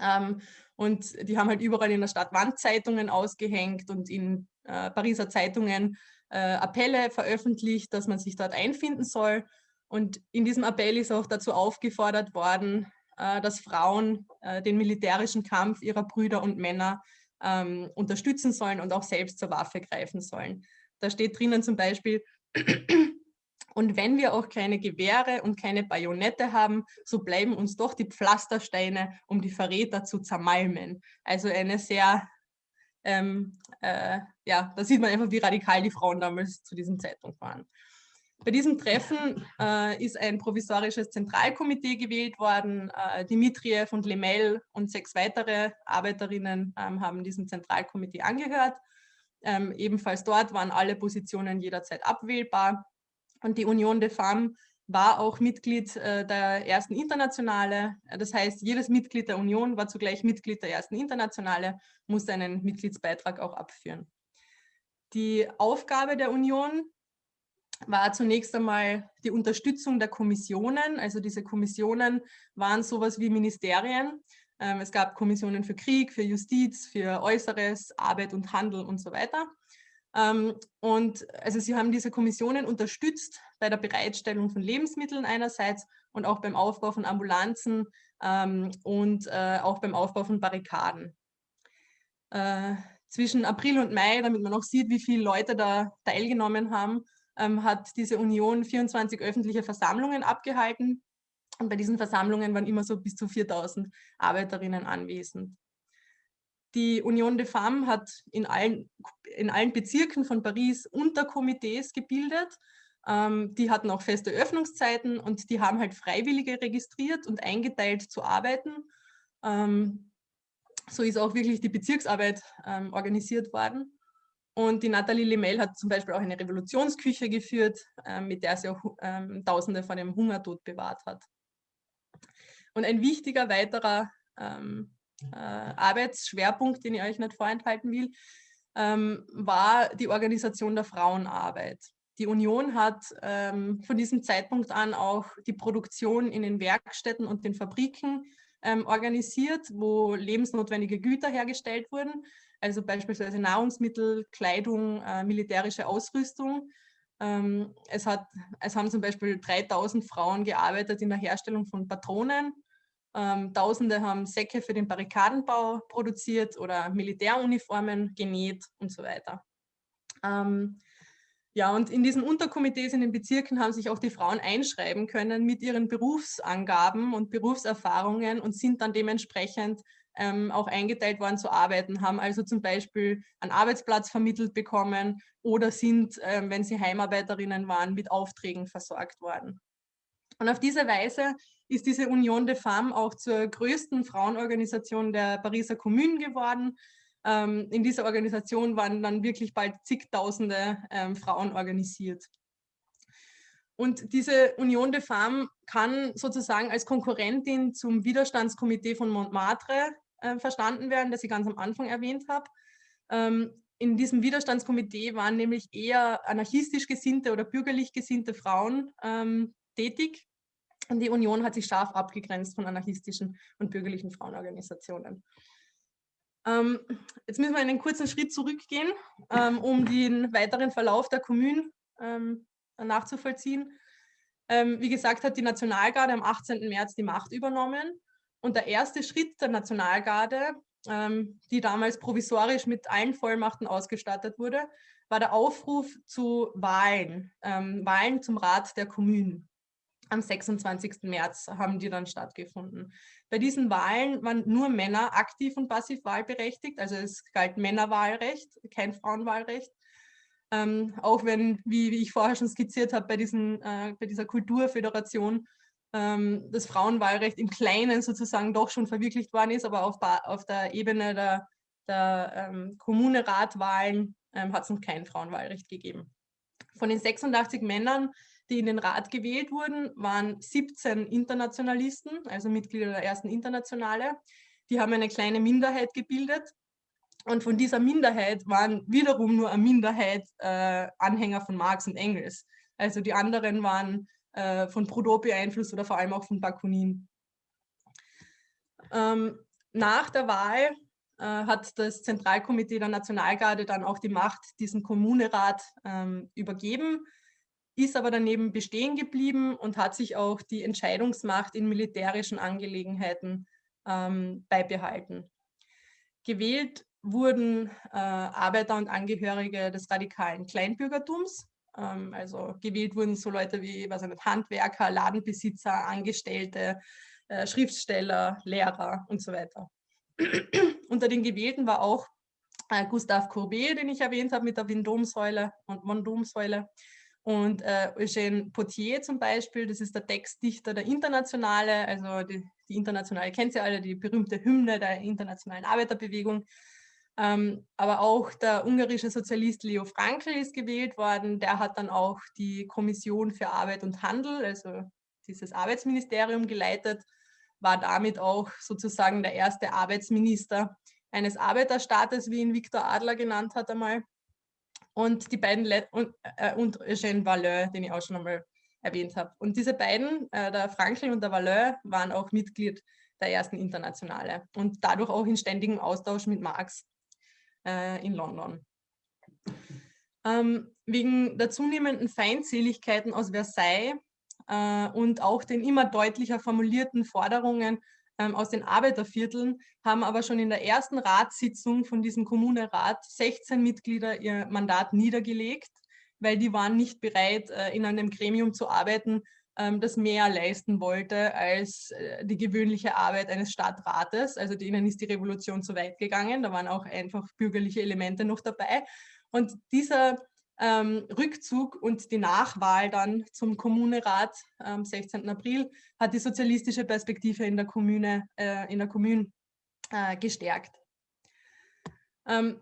Ähm, und die haben halt überall in der Stadt Wandzeitungen ausgehängt und in äh, Pariser Zeitungen äh, Appelle veröffentlicht, dass man sich dort einfinden soll. Und in diesem Appell ist auch dazu aufgefordert worden, dass Frauen den militärischen Kampf ihrer Brüder und Männer ähm, unterstützen sollen und auch selbst zur Waffe greifen sollen. Da steht drinnen zum Beispiel, und wenn wir auch keine Gewehre und keine Bajonette haben, so bleiben uns doch die Pflastersteine, um die Verräter zu zermalmen. Also eine sehr, ähm, äh, ja, da sieht man einfach, wie radikal die Frauen damals zu diesem Zeitpunkt waren. Bei diesem Treffen äh, ist ein provisorisches Zentralkomitee gewählt worden. Äh, Dimitriev und Lemel und sechs weitere Arbeiterinnen ähm, haben diesem Zentralkomitee angehört. Ähm, ebenfalls dort waren alle Positionen jederzeit abwählbar. Und die Union de Femmes war auch Mitglied äh, der ersten Internationale. Das heißt, jedes Mitglied der Union war zugleich Mitglied der ersten Internationale, musste einen Mitgliedsbeitrag auch abführen. Die Aufgabe der Union war zunächst einmal die Unterstützung der Kommissionen. Also diese Kommissionen waren sowas wie Ministerien. Ähm, es gab Kommissionen für Krieg, für Justiz, für Äußeres, Arbeit und Handel und so weiter. Ähm, und also sie haben diese Kommissionen unterstützt bei der Bereitstellung von Lebensmitteln einerseits und auch beim Aufbau von Ambulanzen ähm, und äh, auch beim Aufbau von Barrikaden. Äh, zwischen April und Mai, damit man auch sieht, wie viele Leute da teilgenommen haben, ähm, hat diese Union 24 öffentliche Versammlungen abgehalten. Und bei diesen Versammlungen waren immer so bis zu 4000 Arbeiterinnen anwesend. Die Union de Femmes hat in allen, in allen Bezirken von Paris Unterkomitees gebildet. Ähm, die hatten auch feste Öffnungszeiten und die haben halt Freiwillige registriert und eingeteilt zu arbeiten. Ähm, so ist auch wirklich die Bezirksarbeit ähm, organisiert worden. Und die Nathalie Lemel hat zum Beispiel auch eine Revolutionsküche geführt, äh, mit der sie auch ähm, Tausende von dem Hungertod bewahrt hat. Und ein wichtiger weiterer ähm, äh, Arbeitsschwerpunkt, den ich euch nicht vorenthalten will, ähm, war die Organisation der Frauenarbeit. Die Union hat ähm, von diesem Zeitpunkt an auch die Produktion in den Werkstätten und den Fabriken ähm, organisiert, wo lebensnotwendige Güter hergestellt wurden also beispielsweise Nahrungsmittel, Kleidung, äh, militärische Ausrüstung. Ähm, es, hat, es haben zum Beispiel 3000 Frauen gearbeitet in der Herstellung von Patronen. Ähm, Tausende haben Säcke für den Barrikadenbau produziert oder Militäruniformen genäht und so weiter. Ähm, ja, und in diesen Unterkomitees in den Bezirken haben sich auch die Frauen einschreiben können mit ihren Berufsangaben und Berufserfahrungen und sind dann dementsprechend ähm, auch eingeteilt worden zu arbeiten, haben also zum Beispiel einen Arbeitsplatz vermittelt bekommen oder sind, ähm, wenn sie Heimarbeiterinnen waren, mit Aufträgen versorgt worden. Und auf diese Weise ist diese Union de Femmes auch zur größten Frauenorganisation der Pariser Kommunen geworden. Ähm, in dieser Organisation waren dann wirklich bald zigtausende ähm, Frauen organisiert. Und diese Union de Femmes kann sozusagen als Konkurrentin zum Widerstandskomitee von Montmartre äh, verstanden werden, das ich ganz am Anfang erwähnt habe. Ähm, in diesem Widerstandskomitee waren nämlich eher anarchistisch gesinnte oder bürgerlich gesinnte Frauen ähm, tätig. Und die Union hat sich scharf abgegrenzt von anarchistischen und bürgerlichen Frauenorganisationen. Ähm, jetzt müssen wir einen kurzen Schritt zurückgehen, ähm, um den weiteren Verlauf der Kommune ähm, nachzuvollziehen. Ähm, wie gesagt, hat die Nationalgarde am 18. März die Macht übernommen und der erste Schritt der Nationalgarde, ähm, die damals provisorisch mit allen Vollmachten ausgestattet wurde, war der Aufruf zu Wahlen, ähm, Wahlen zum Rat der Kommunen. Am 26. März haben die dann stattgefunden. Bei diesen Wahlen waren nur Männer aktiv und passiv wahlberechtigt, also es galt Männerwahlrecht, kein Frauenwahlrecht. Ähm, auch wenn, wie, wie, ich vorher schon skizziert habe, bei, diesen, äh, bei dieser Kulturföderation ähm, das Frauenwahlrecht im Kleinen sozusagen doch schon verwirklicht worden ist, aber auf, auf der Ebene der, der ähm, Kommune-Ratwahlen ähm, hat es noch kein Frauenwahlrecht gegeben. Von den 86 Männern, die in den Rat gewählt wurden, waren 17 Internationalisten, also Mitglieder der ersten Internationale. Die haben eine kleine Minderheit gebildet. Und von dieser Minderheit waren wiederum nur eine Minderheit äh, Anhänger von Marx und Engels. Also die anderen waren äh, von Proudhon beeinflusst oder vor allem auch von Bakunin. Ähm, nach der Wahl äh, hat das Zentralkomitee der Nationalgarde dann auch die Macht diesem Kommunerat ähm, übergeben, ist aber daneben bestehen geblieben und hat sich auch die Entscheidungsmacht in militärischen Angelegenheiten ähm, beibehalten. Gewählt wurden äh, Arbeiter und Angehörige des radikalen Kleinbürgertums. Ähm, also gewählt wurden so Leute wie was nicht, Handwerker, Ladenbesitzer, Angestellte, äh, Schriftsteller, Lehrer und so weiter. Unter den Gewählten war auch äh, Gustave Courbet, den ich erwähnt habe mit der Vendôme-Säule und Vendôme-Säule. Und äh, Eugène Potier zum Beispiel, das ist der Textdichter der Internationale, also die, die Internationale kennt ihr alle, die berühmte Hymne der internationalen Arbeiterbewegung. Ähm, aber auch der ungarische Sozialist Leo Frankl ist gewählt worden. Der hat dann auch die Kommission für Arbeit und Handel, also dieses Arbeitsministerium geleitet, war damit auch sozusagen der erste Arbeitsminister eines Arbeiterstaates, wie ihn Viktor Adler genannt hat einmal. Und die beiden Le und, äh, und Eugène Valleux, den ich auch schon einmal erwähnt habe. Und diese beiden, äh, der Frankl und der Valleux, waren auch Mitglied der ersten Internationale und dadurch auch in ständigem Austausch mit Marx äh, in London. Ähm, wegen der zunehmenden Feindseligkeiten aus Versailles äh, und auch den immer deutlicher formulierten Forderungen ähm, aus den Arbeitervierteln haben aber schon in der ersten Ratssitzung von diesem Kommunerat 16 Mitglieder ihr Mandat niedergelegt, weil die waren nicht bereit, äh, in einem Gremium zu arbeiten, ähm, das mehr leisten wollte als äh, die gewöhnliche Arbeit eines Stadtrates. Also denen ist die Revolution zu weit gegangen. Da waren auch einfach bürgerliche Elemente noch dabei. Und dieser ähm, Rückzug und die Nachwahl dann zum Kommunerat am 16. April hat die sozialistische Perspektive in der Kommune, äh, in der Kommune äh, gestärkt. Ähm,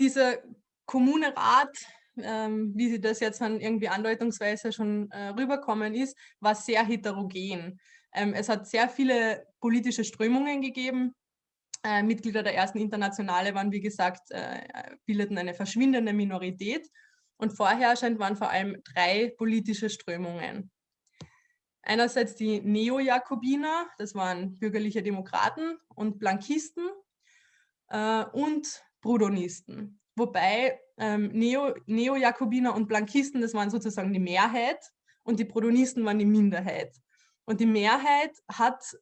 dieser Kommunerat ähm, wie sie das jetzt dann irgendwie andeutungsweise schon äh, rüberkommen ist, war sehr heterogen. Ähm, es hat sehr viele politische Strömungen gegeben. Äh, Mitglieder der ersten Internationale waren, wie gesagt, äh, bildeten eine verschwindende Minorität. Und vorherrschend waren vor allem drei politische Strömungen. Einerseits die Neo-Jakobiner, das waren bürgerliche Demokraten und Blankisten äh, und Proudhonisten. Wobei ähm, Neo, Neo-Jakobiner und Blankisten, das waren sozusagen die Mehrheit und die Protonisten waren die Minderheit. Und die Mehrheit hat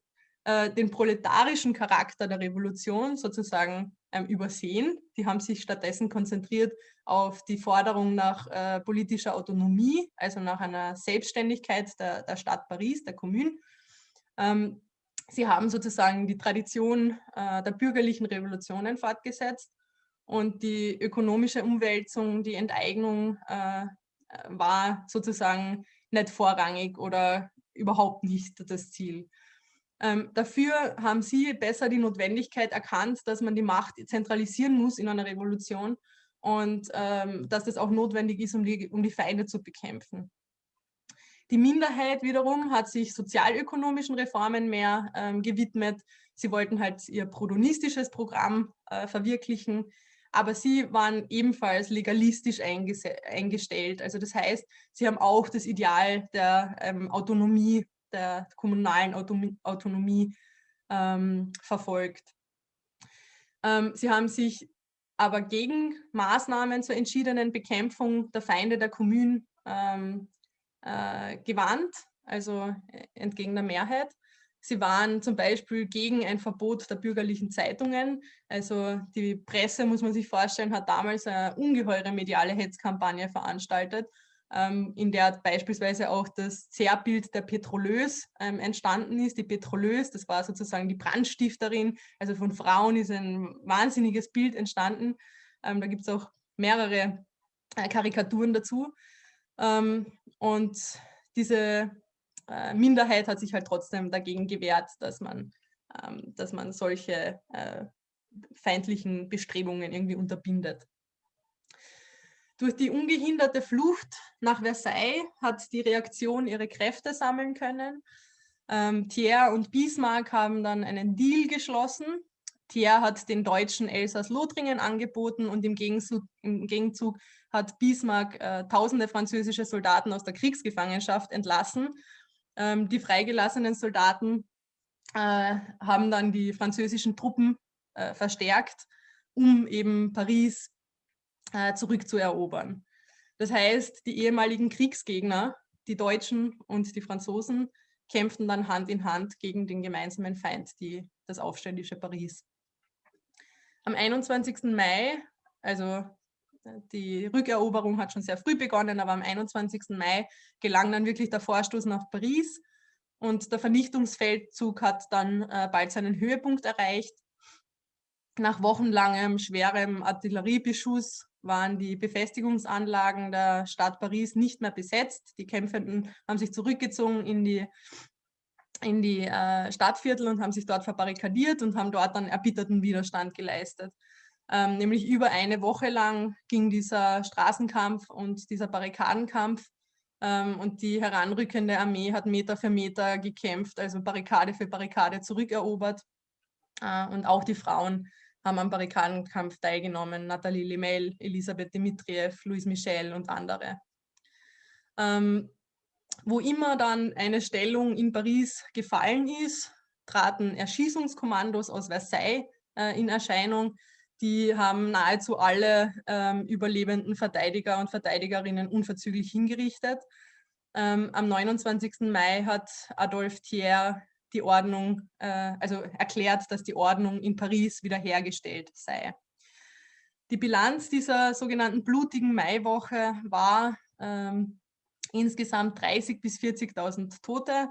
äh, den proletarischen Charakter der Revolution sozusagen ähm, übersehen. Die haben sich stattdessen konzentriert auf die Forderung nach äh, politischer Autonomie, also nach einer Selbstständigkeit der, der Stadt Paris, der Kommune. Ähm, sie haben sozusagen die Tradition äh, der bürgerlichen Revolutionen fortgesetzt und die ökonomische Umwälzung, die Enteignung äh, war sozusagen nicht vorrangig oder überhaupt nicht das Ziel. Ähm, dafür haben sie besser die Notwendigkeit erkannt, dass man die Macht zentralisieren muss in einer Revolution und ähm, dass das auch notwendig ist, um die, um die Feinde zu bekämpfen. Die Minderheit wiederum hat sich sozialökonomischen Reformen mehr ähm, gewidmet. Sie wollten halt ihr protonistisches Programm äh, verwirklichen aber sie waren ebenfalls legalistisch eingestellt. Also das heißt, sie haben auch das Ideal der ähm, Autonomie, der kommunalen Autonomie, ähm, verfolgt. Ähm, sie haben sich aber gegen Maßnahmen zur entschiedenen Bekämpfung der Feinde der Kommunen ähm, äh, gewandt, also äh, entgegen der Mehrheit. Sie waren zum Beispiel gegen ein Verbot der bürgerlichen Zeitungen. Also die Presse, muss man sich vorstellen, hat damals eine ungeheure mediale Hetzkampagne veranstaltet, in der beispielsweise auch das Zerrbild der Petroleuse ähm, entstanden ist. Die Petroleuse, das war sozusagen die Brandstifterin, also von Frauen ist ein wahnsinniges Bild entstanden. Ähm, da gibt es auch mehrere äh, Karikaturen dazu. und diese äh, Minderheit hat sich halt trotzdem dagegen gewehrt, dass man, ähm, dass man solche äh, feindlichen Bestrebungen irgendwie unterbindet. Durch die ungehinderte Flucht nach Versailles hat die Reaktion ihre Kräfte sammeln können. Ähm, Thiers und Bismarck haben dann einen Deal geschlossen. Thiers hat den Deutschen Elsass-Lothringen angeboten und im Gegenzug, im Gegenzug hat Bismarck äh, tausende französische Soldaten aus der Kriegsgefangenschaft entlassen. Ähm, die freigelassenen Soldaten äh, haben dann die französischen Truppen äh, verstärkt, um eben Paris äh, zurückzuerobern. Das heißt, die ehemaligen Kriegsgegner, die Deutschen und die Franzosen, kämpften dann Hand in Hand gegen den gemeinsamen Feind, die, das aufständische Paris. Am 21. Mai, also die Rückeroberung hat schon sehr früh begonnen, aber am 21. Mai gelang dann wirklich der Vorstoß nach Paris und der Vernichtungsfeldzug hat dann äh, bald seinen Höhepunkt erreicht. Nach wochenlangem schwerem Artilleriebeschuss waren die Befestigungsanlagen der Stadt Paris nicht mehr besetzt. Die Kämpfenden haben sich zurückgezogen in die, in die äh, Stadtviertel und haben sich dort verbarrikadiert und haben dort dann erbitterten Widerstand geleistet. Ähm, nämlich über eine Woche lang ging dieser Straßenkampf und dieser Barrikadenkampf ähm, und die heranrückende Armee hat Meter für Meter gekämpft, also Barrikade für Barrikade zurückerobert. Äh, und auch die Frauen haben am Barrikadenkampf teilgenommen, Nathalie Lemel, Elisabeth Dimitriev, Louise Michel und andere. Ähm, wo immer dann eine Stellung in Paris gefallen ist, traten Erschießungskommandos aus Versailles äh, in Erscheinung, die haben nahezu alle ähm, überlebenden Verteidiger und Verteidigerinnen unverzüglich hingerichtet. Ähm, am 29. Mai hat Adolphe Thiers die Ordnung, äh, also erklärt, dass die Ordnung in Paris wiederhergestellt sei. Die Bilanz dieser sogenannten blutigen Maiwoche war ähm, insgesamt 30.000 bis 40.000 Tote,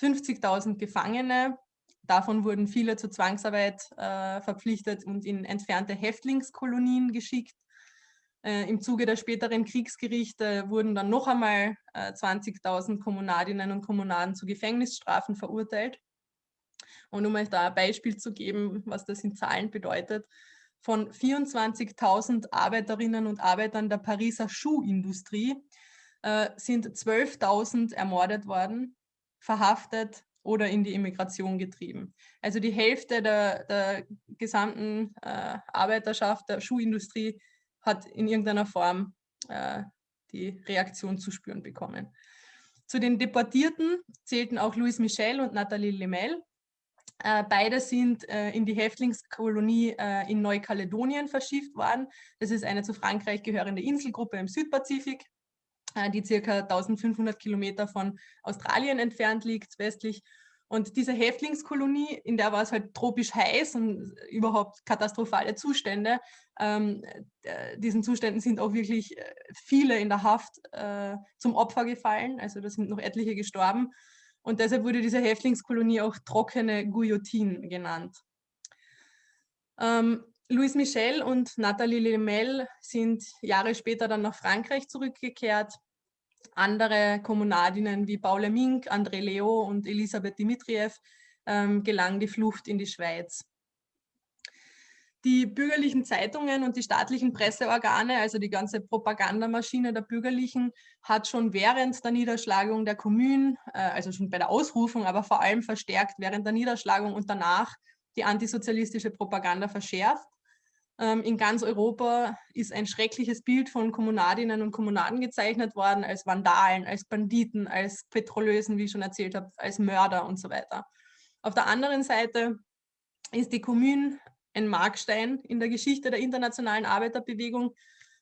50.000 Gefangene, Davon wurden viele zur Zwangsarbeit äh, verpflichtet und in entfernte Häftlingskolonien geschickt. Äh, Im Zuge der späteren Kriegsgerichte wurden dann noch einmal äh, 20.000 Kommunadinnen und Kommunaden zu Gefängnisstrafen verurteilt. Und um euch da ein Beispiel zu geben, was das in Zahlen bedeutet, von 24.000 Arbeiterinnen und Arbeitern der Pariser Schuhindustrie äh, sind 12.000 ermordet worden, verhaftet, oder in die Immigration getrieben. Also die Hälfte der, der gesamten äh, Arbeiterschaft der Schuhindustrie hat in irgendeiner Form äh, die Reaktion zu spüren bekommen. Zu den Deportierten zählten auch Louis Michel und Nathalie Lemel. Äh, beide sind äh, in die Häftlingskolonie äh, in Neukaledonien verschifft worden. Das ist eine zu Frankreich gehörende Inselgruppe im Südpazifik. Äh, die circa 1500 Kilometer von Australien entfernt liegt, westlich. Und diese Häftlingskolonie, in der war es halt tropisch heiß und überhaupt katastrophale Zustände. Ähm, äh, diesen Zuständen sind auch wirklich äh, viele in der Haft äh, zum Opfer gefallen. Also da sind noch etliche gestorben. Und deshalb wurde diese Häftlingskolonie auch trockene Guillotine genannt. Ähm, Louis Michel und Nathalie Lemel sind Jahre später dann nach Frankreich zurückgekehrt andere Kommunadinnen wie Paula Mink, André Leo und Elisabeth Dimitriev ähm, gelang die Flucht in die Schweiz. Die bürgerlichen Zeitungen und die staatlichen Presseorgane, also die ganze Propagandamaschine der Bürgerlichen, hat schon während der Niederschlagung der Kommunen, äh, also schon bei der Ausrufung, aber vor allem verstärkt während der Niederschlagung und danach die antisozialistische Propaganda verschärft. Ähm, in ganz Europa ist ein schreckliches Bild von Kommunadinnen und Kommunaden gezeichnet worden, als Vandalen, als Banditen, als Petrolösen, wie ich schon erzählt habe, als Mörder und so weiter. Auf der anderen Seite ist die Kommune ein Markstein in der Geschichte der internationalen Arbeiterbewegung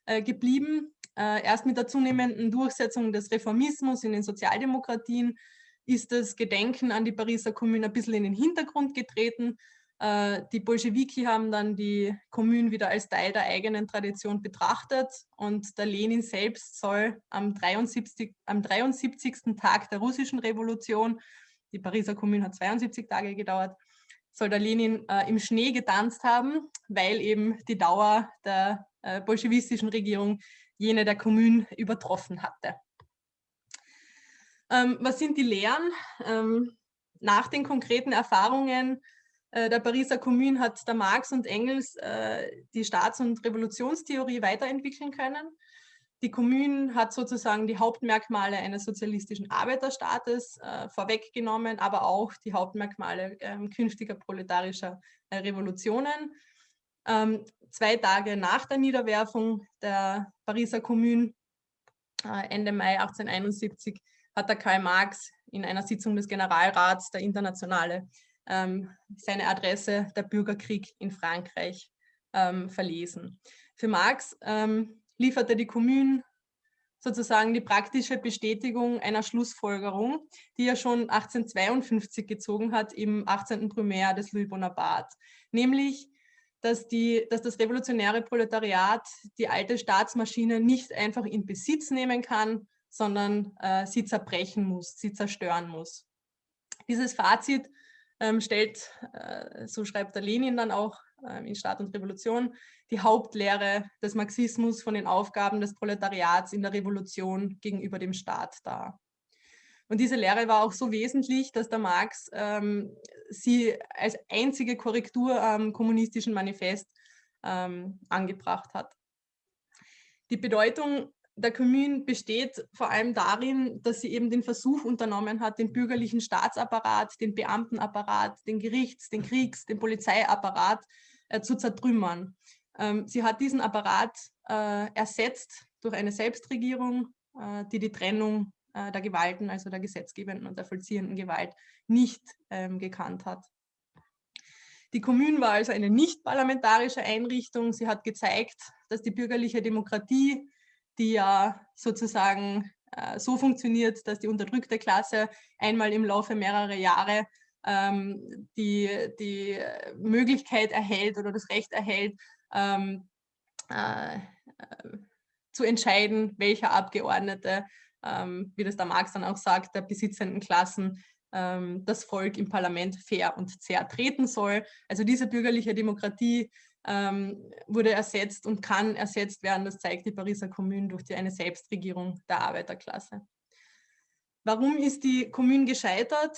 äh, geblieben. Äh, erst mit der zunehmenden Durchsetzung des Reformismus in den Sozialdemokratien ist das Gedenken an die Pariser Kommune ein bisschen in den Hintergrund getreten. Äh, die Bolschewiki haben dann die Kommune wieder als Teil der eigenen Tradition betrachtet und der Lenin selbst soll am 73, am 73. Tag der russischen Revolution, die Pariser Kommune hat 72 Tage gedauert, soll der Lenin äh, im Schnee getanzt haben, weil eben die Dauer der äh, bolschewistischen Regierung jene der Kommune übertroffen hatte. Ähm, was sind die Lehren? Ähm, nach den konkreten Erfahrungen der Pariser Kommune hat der Marx und Engels äh, die Staats- und Revolutionstheorie weiterentwickeln können. Die Kommune hat sozusagen die Hauptmerkmale eines sozialistischen Arbeiterstaates äh, vorweggenommen, aber auch die Hauptmerkmale äh, künftiger proletarischer äh, Revolutionen. Ähm, zwei Tage nach der Niederwerfung der Pariser Kommune, äh, Ende Mai 1871, hat der Karl Marx in einer Sitzung des Generalrats der Internationale seine Adresse Der Bürgerkrieg in Frankreich ähm, verlesen. Für Marx ähm, lieferte die Kommune sozusagen die praktische Bestätigung einer Schlussfolgerung, die er schon 1852 gezogen hat im 18. Primär des Louis Bonaparte, nämlich dass, die, dass das revolutionäre Proletariat die alte Staatsmaschine nicht einfach in Besitz nehmen kann, sondern äh, sie zerbrechen muss, sie zerstören muss. Dieses Fazit ähm, stellt, äh, so schreibt der Lenin dann auch äh, in Staat und Revolution, die Hauptlehre des Marxismus von den Aufgaben des Proletariats in der Revolution gegenüber dem Staat dar. Und diese Lehre war auch so wesentlich, dass der Marx ähm, sie als einzige Korrektur am kommunistischen Manifest ähm, angebracht hat. Die Bedeutung der Kommune besteht vor allem darin, dass sie eben den Versuch unternommen hat, den bürgerlichen Staatsapparat, den Beamtenapparat, den Gerichts-, den Kriegs-, den Polizeiapparat äh, zu zertrümmern. Ähm, sie hat diesen Apparat äh, ersetzt durch eine Selbstregierung, äh, die die Trennung äh, der Gewalten, also der gesetzgebenden und der vollziehenden Gewalt, nicht ähm, gekannt hat. Die Kommune war also eine nicht parlamentarische Einrichtung. Sie hat gezeigt, dass die bürgerliche Demokratie die ja sozusagen äh, so funktioniert, dass die unterdrückte Klasse einmal im Laufe mehrerer Jahre ähm, die, die Möglichkeit erhält oder das Recht erhält, ähm, äh, äh, zu entscheiden, welcher Abgeordnete, ähm, wie das der Marx dann auch sagt, der besitzenden Klassen ähm, das Volk im Parlament fair und zertreten soll. Also diese bürgerliche Demokratie ähm, wurde ersetzt und kann ersetzt werden. Das zeigt die Pariser Kommune durch die, eine Selbstregierung der Arbeiterklasse. Warum ist die Kommune gescheitert?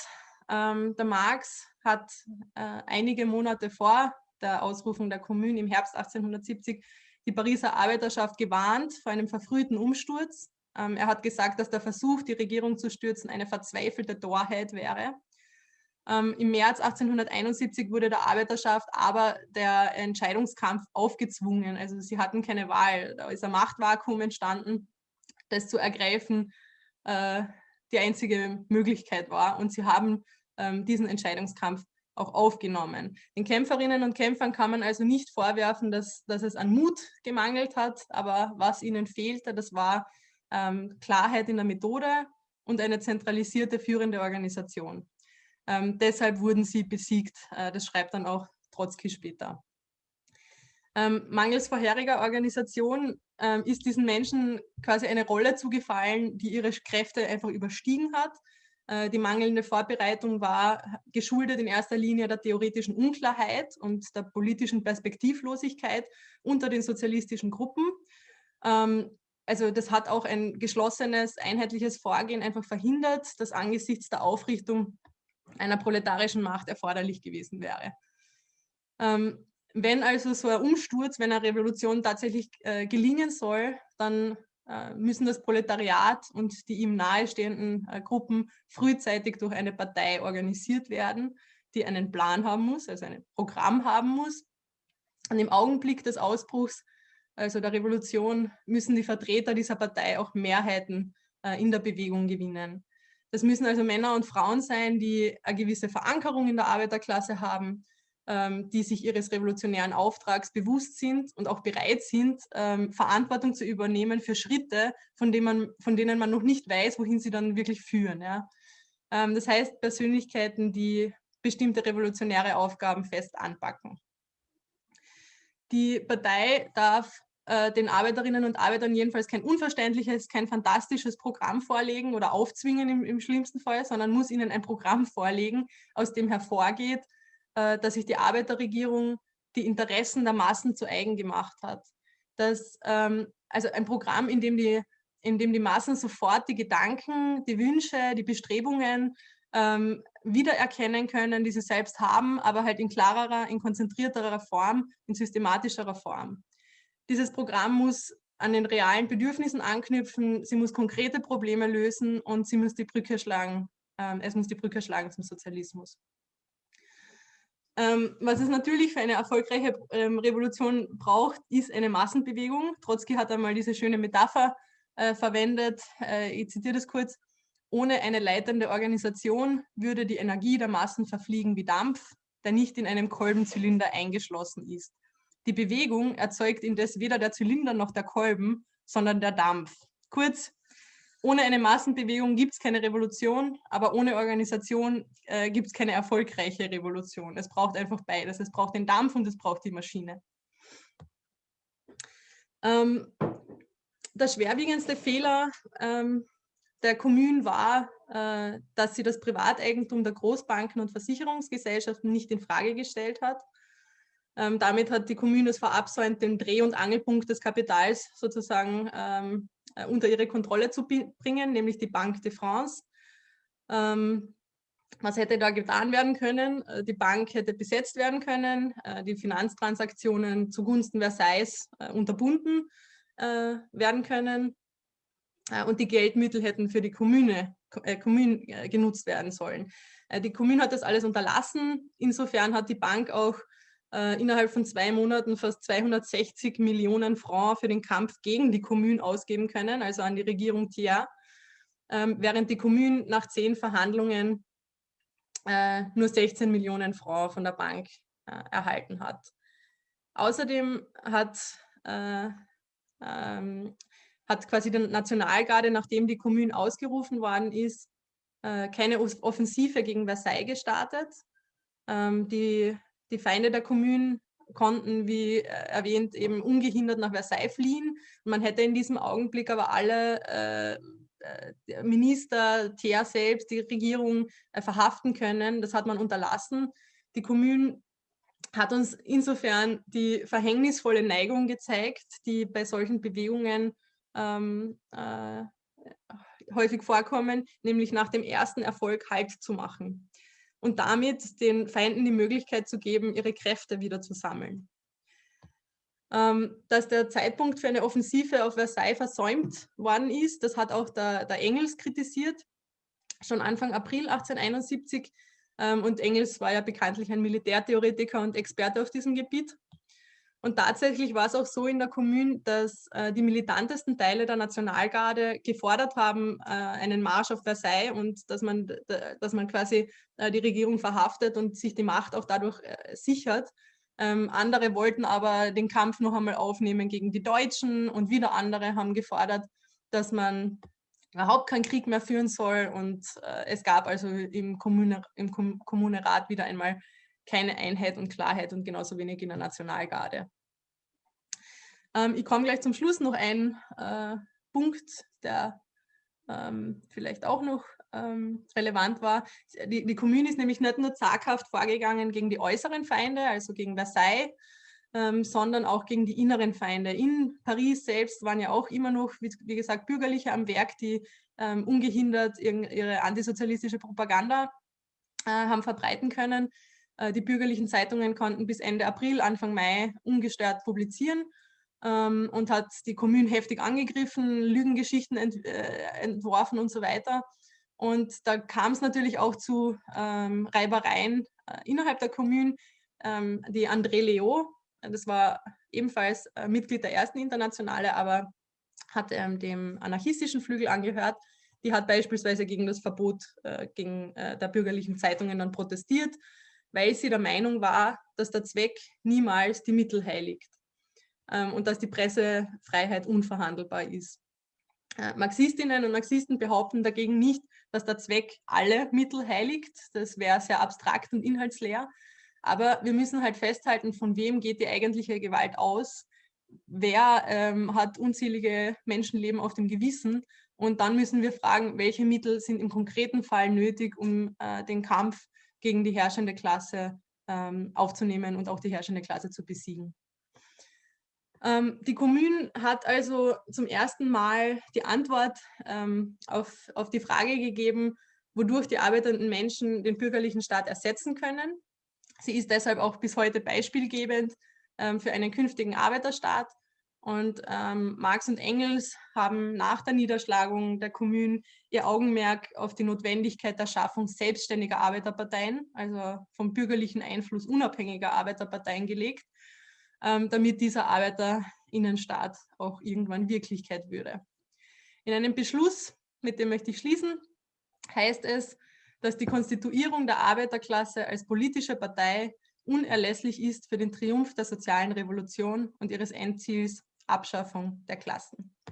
Ähm, der Marx hat äh, einige Monate vor der Ausrufung der Kommune im Herbst 1870 die Pariser Arbeiterschaft gewarnt vor einem verfrühten Umsturz. Ähm, er hat gesagt, dass der Versuch, die Regierung zu stürzen, eine verzweifelte Torheit wäre. Ähm, Im März 1871 wurde der Arbeiterschaft aber der Entscheidungskampf aufgezwungen. Also sie hatten keine Wahl. Da ist ein Machtvakuum entstanden, das zu ergreifen äh, die einzige Möglichkeit war. Und sie haben ähm, diesen Entscheidungskampf auch aufgenommen. Den Kämpferinnen und Kämpfern kann man also nicht vorwerfen, dass, dass es an Mut gemangelt hat, aber was ihnen fehlte, das war ähm, Klarheit in der Methode und eine zentralisierte führende Organisation. Ähm, deshalb wurden sie besiegt. Äh, das schreibt dann auch Trotzki später. Ähm, mangels vorheriger Organisation ähm, ist diesen Menschen quasi eine Rolle zugefallen, die ihre Kräfte einfach überstiegen hat. Äh, die mangelnde Vorbereitung war geschuldet in erster Linie der theoretischen Unklarheit und der politischen Perspektivlosigkeit unter den sozialistischen Gruppen. Ähm, also das hat auch ein geschlossenes, einheitliches Vorgehen einfach verhindert, das angesichts der Aufrichtung einer proletarischen Macht erforderlich gewesen wäre. Ähm, wenn also so ein Umsturz, wenn eine Revolution tatsächlich äh, gelingen soll, dann äh, müssen das Proletariat und die ihm nahestehenden äh, Gruppen frühzeitig durch eine Partei organisiert werden, die einen Plan haben muss, also ein Programm haben muss. Und im Augenblick des Ausbruchs, also der Revolution, müssen die Vertreter dieser Partei auch Mehrheiten äh, in der Bewegung gewinnen. Das müssen also Männer und Frauen sein, die eine gewisse Verankerung in der Arbeiterklasse haben, ähm, die sich ihres revolutionären Auftrags bewusst sind und auch bereit sind, ähm, Verantwortung zu übernehmen für Schritte, von denen, man, von denen man noch nicht weiß, wohin sie dann wirklich führen. Ja. Ähm, das heißt Persönlichkeiten, die bestimmte revolutionäre Aufgaben fest anpacken. Die Partei darf äh, den Arbeiterinnen und Arbeitern jedenfalls kein unverständliches, kein fantastisches Programm vorlegen oder aufzwingen im, im schlimmsten Fall, sondern muss ihnen ein Programm vorlegen, aus dem hervorgeht, äh, dass sich die Arbeiterregierung die Interessen der Massen zu eigen gemacht hat. Das, ähm, also ein Programm, in dem, die, in dem die Massen sofort die Gedanken, die Wünsche, die Bestrebungen ähm, wiedererkennen können, die sie selbst haben, aber halt in klarerer, in konzentrierterer Form, in systematischerer Form. Dieses Programm muss an den realen Bedürfnissen anknüpfen, sie muss konkrete Probleme lösen und sie muss die Brücke schlagen, ähm, es muss die Brücke schlagen zum Sozialismus. Ähm, was es natürlich für eine erfolgreiche ähm, Revolution braucht, ist eine Massenbewegung. Trotzki hat einmal diese schöne Metapher äh, verwendet, äh, ich zitiere das kurz, ohne eine leitende Organisation würde die Energie der Massen verfliegen wie Dampf, der nicht in einem Kolbenzylinder eingeschlossen ist. Die Bewegung erzeugt indes weder der Zylinder noch der Kolben, sondern der Dampf. Kurz, ohne eine Massenbewegung gibt es keine Revolution, aber ohne Organisation äh, gibt es keine erfolgreiche Revolution. Es braucht einfach beides. Es braucht den Dampf und es braucht die Maschine. Ähm, der schwerwiegendste Fehler ähm, der Kommune war, äh, dass sie das Privateigentum der Großbanken und Versicherungsgesellschaften nicht in Frage gestellt hat. Ähm, damit hat die Kommune es verabsäumt, den Dreh- und Angelpunkt des Kapitals sozusagen ähm, äh, unter ihre Kontrolle zu bringen, nämlich die Banque de France. Ähm, was hätte da getan werden können? Äh, die Bank hätte besetzt werden können, äh, die Finanztransaktionen zugunsten Versailles unterbunden werden können und die Geldmittel hätten für die Kommune, Kommune genutzt werden sollen. Die Kommune hat das alles unterlassen. Insofern hat die Bank auch äh, innerhalb von zwei Monaten fast 260 Millionen Franc für den Kampf gegen die Kommune ausgeben können, also an die Regierung Thiers, ähm, während die Kommune nach zehn Verhandlungen äh, nur 16 Millionen Franc von der Bank erhalten hat. Außerdem hat ähm, hat quasi die Nationalgarde, nachdem die Kommune ausgerufen worden ist, äh, keine Offensive gegen Versailles gestartet. Ähm, die, die Feinde der Kommune konnten, wie äh, erwähnt, eben ungehindert nach Versailles fliehen. Man hätte in diesem Augenblick aber alle äh, äh Minister, TR selbst, die Regierung äh, verhaften können. Das hat man unterlassen. Die Kommune hat uns insofern die verhängnisvolle Neigung gezeigt, die bei solchen Bewegungen ähm, äh, häufig vorkommen, nämlich nach dem ersten Erfolg Halt zu machen und damit den Feinden die Möglichkeit zu geben, ihre Kräfte wieder zu sammeln. Ähm, dass der Zeitpunkt für eine Offensive auf Versailles versäumt worden ist, das hat auch der, der Engels kritisiert. Schon Anfang April 1871 ähm, und Engels war ja bekanntlich ein Militärtheoretiker und Experte auf diesem Gebiet. Und tatsächlich war es auch so in der Kommune, dass äh, die militantesten Teile der Nationalgarde gefordert haben, äh, einen Marsch auf Versailles und dass man, dass man quasi äh, die Regierung verhaftet und sich die Macht auch dadurch äh, sichert. Ähm, andere wollten aber den Kampf noch einmal aufnehmen gegen die Deutschen und wieder andere haben gefordert, dass man überhaupt keinen Krieg mehr führen soll. Und äh, es gab also im, Kommune, im Kom Kommunerat wieder einmal keine Einheit und Klarheit und genauso wenig in der Nationalgarde. Ähm, ich komme gleich zum Schluss noch ein äh, Punkt, der ähm, vielleicht auch noch ähm, relevant war. Die, die Kommune ist nämlich nicht nur zaghaft vorgegangen gegen die äußeren Feinde, also gegen Versailles, ähm, sondern auch gegen die inneren Feinde. In Paris selbst waren ja auch immer noch, wie, wie gesagt, Bürgerliche am Werk, die ähm, ungehindert ihre antisozialistische Propaganda äh, haben verbreiten können. Äh, die bürgerlichen Zeitungen konnten bis Ende April, Anfang Mai ungestört publizieren ähm, und hat die Kommune heftig angegriffen, Lügengeschichten ent, äh, entworfen und so weiter. Und da kam es natürlich auch zu ähm, Reibereien äh, innerhalb der Kommune. Ähm, die André Leo, das war ebenfalls äh, Mitglied der ersten Internationale, aber hat ähm, dem anarchistischen Flügel angehört. Die hat beispielsweise gegen das Verbot äh, gegen, äh, der bürgerlichen Zeitungen dann protestiert, weil sie der Meinung war, dass der Zweck niemals die Mittel heiligt ähm, und dass die Pressefreiheit unverhandelbar ist. Äh, Marxistinnen und Marxisten behaupten dagegen nicht, dass der Zweck alle Mittel heiligt. Das wäre sehr abstrakt und inhaltsleer. Aber wir müssen halt festhalten, von wem geht die eigentliche Gewalt aus, wer ähm, hat unzählige Menschenleben auf dem Gewissen und dann müssen wir fragen, welche Mittel sind im konkreten Fall nötig, um äh, den Kampf gegen die herrschende Klasse ähm, aufzunehmen und auch die herrschende Klasse zu besiegen. Ähm, die Kommune hat also zum ersten Mal die Antwort ähm, auf, auf die Frage gegeben, wodurch die arbeitenden Menschen den bürgerlichen Staat ersetzen können. Sie ist deshalb auch bis heute beispielgebend ähm, für einen künftigen Arbeiterstaat. Und ähm, Marx und Engels haben nach der Niederschlagung der Kommune ihr Augenmerk auf die Notwendigkeit der Schaffung selbstständiger Arbeiterparteien, also vom bürgerlichen Einfluss unabhängiger Arbeiterparteien gelegt, ähm, damit dieser Arbeiterinnenstaat auch irgendwann Wirklichkeit würde. In einem Beschluss, mit dem möchte ich schließen, heißt es, dass die Konstituierung der Arbeiterklasse als politische Partei unerlässlich ist für den Triumph der sozialen Revolution und ihres Endziels Abschaffung der Klassen.